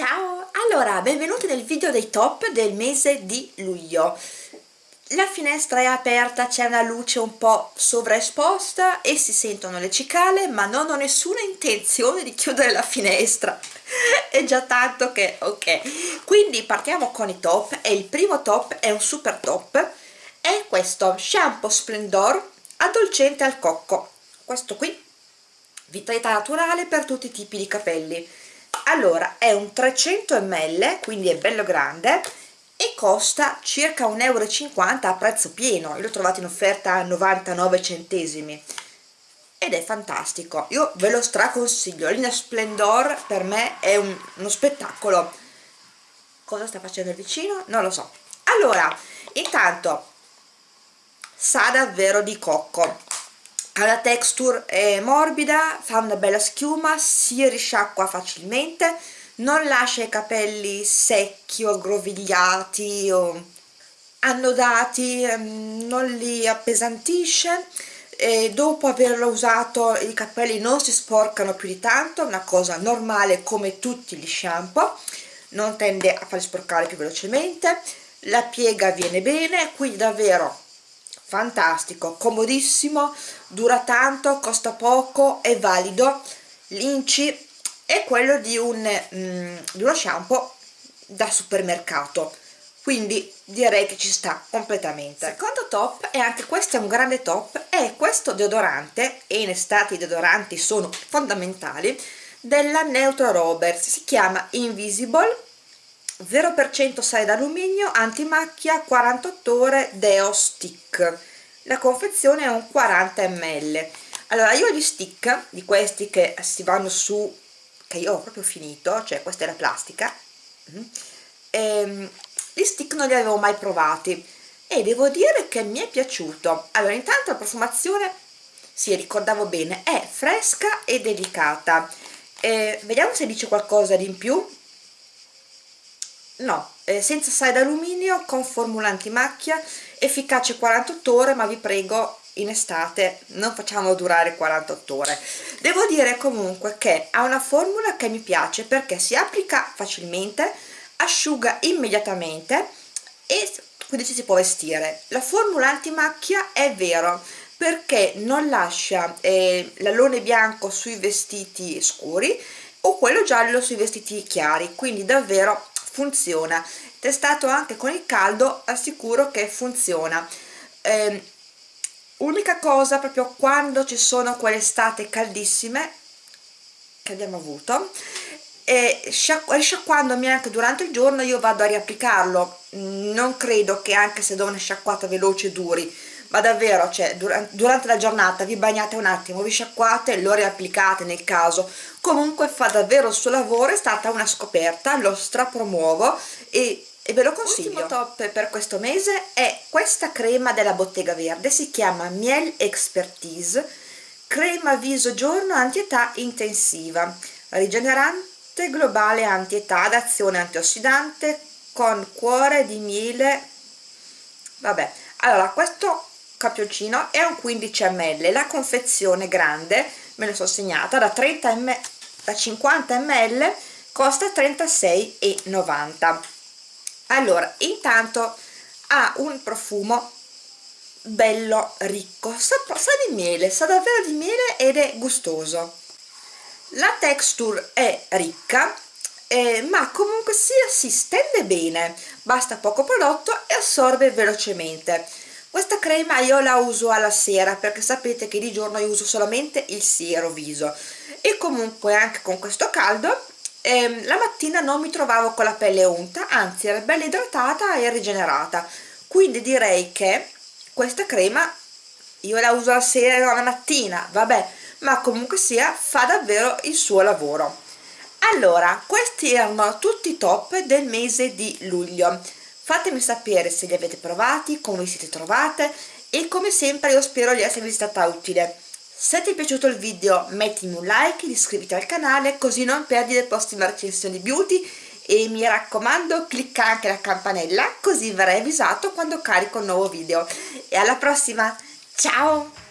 Ciao! Allora, benvenuti nel video dei top del mese di luglio. La finestra è aperta, c'è una luce un po' sovraesposta e si sentono le cicale, ma non ho nessuna intenzione di chiudere la finestra. è già tanto che ok. Quindi partiamo con i top e il primo top è un super top. È questo shampoo Splendor addolcente al cocco. Questo qui, vitalità naturale per tutti i tipi di capelli allora è un 300 ml quindi è bello grande e costa circa 1,50 euro a prezzo pieno. Io l'ho trovato in offerta a 99 centesimi. Ed è fantastico. Io ve lo straconsiglio. Linea Splendor per me è un, uno spettacolo. Cosa sta facendo il vicino? non lo so. Allora intanto sa davvero di cocco la texture è morbida, fa una bella schiuma, si risciacqua facilmente, non lascia i capelli secchi o aggrovigliati o annodati, ehm, non li appesantisce e dopo averlo usato i capelli non si sporcano più di tanto, una cosa normale come tutti gli shampoo, non tende a farli sporcare più velocemente, la piega viene bene, quindi davvero fantastico, comodissimo, dura tanto, costa poco, è valido, l'inci è quello di, un, mm, di uno shampoo da supermercato, quindi direi che ci sta completamente. Secondo top, e anche questo è un grande top, è questo deodorante, e in estate i deodoranti sono fondamentali, della Neutro Roberts, si chiama Invisible 0% sale d'alluminio, antimacchia, 48 ore Deo Stick. La confezione è un 40 ml. Allora, io gli stick di questi che si vanno su, che io ho proprio finito, cioè questa è la plastica, mm, e, ehm, gli stick non li avevo mai provati e devo dire che mi è piaciuto. Allora, intanto la profumazione, sì, ricordavo bene, è fresca e delicata. E vediamo se dice qualcosa di in più no, eh, senza sale d'alluminio con formula antimacchia efficace 48 ore ma vi prego in estate non facciamo durare 48 ore. Devo dire comunque che ha una formula che mi piace perché si applica facilmente asciuga immediatamente e quindi ci si può vestire. La formula antimacchia è vero perché non lascia eh, l'alone bianco sui vestiti scuri o quello giallo sui vestiti chiari quindi davvero funziona. Testato anche con il caldo assicuro che funziona. Eh, unica cosa proprio quando ci sono quelle estate caldissime che abbiamo avuto e risciacquandomi anche durante il giorno io vado a riapplicarlo. Non credo che anche se do una sciacquata veloce duri ma davvero cioè, durante la giornata vi bagnate un attimo vi sciacquate lo riapplicate nel caso comunque fa davvero il suo lavoro è stata una scoperta lo strapromuovo e e ve lo consiglio. L'ultimo top per questo mese è questa crema della Bottega Verde, si chiama Miel Expertise, crema viso giorno antietà intensiva, rigenerante globale antietà ad azione antiossidante con cuore di miele, vabbè, allora questo campioncino è un 15 ml. La confezione grande me lo sono segnata da 30 ml da 50 ml costa 36,90 allora intanto ha un profumo bello ricco. Sa, sa di miele sa davvero di miele ed è gustoso. La texture è ricca eh, ma comunque sia si stende bene. Basta poco prodotto e assorbe velocemente questa crema io la uso alla sera perché sapete che di giorno io uso solamente il siero viso. E comunque anche con questo caldo ehm, la mattina non mi trovavo con la pelle unta anzi era bella idratata e rigenerata. Quindi direi che questa crema io la uso la sera o la mattina vabbè ma comunque sia fa davvero il suo lavoro. Allora questi erano tutti i top del mese di luglio fatemi sapere se li avete provati, come vi siete trovate e come sempre io spero di esservi stata utile. Se ti è piaciuto il video mettimi un like, iscriviti al canale così non perdi le prossime recensioni beauty e mi raccomando clicca anche la campanella così verrai avvisato quando carico un nuovo video. E alla prossima, ciao!